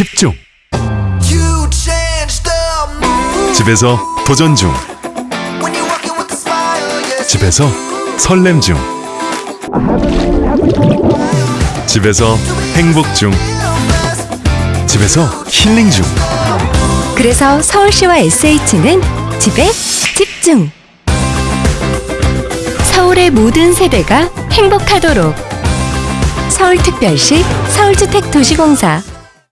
집중. 집에서 도전 중. 집에서 설렘 중. 집에서 행복 중. 집에서 힐링 중. 그래서 서울시와 SH는 집에 집중. 서울의 모든 세대가 행복하도록. 서울특별시 서울주택도시공사.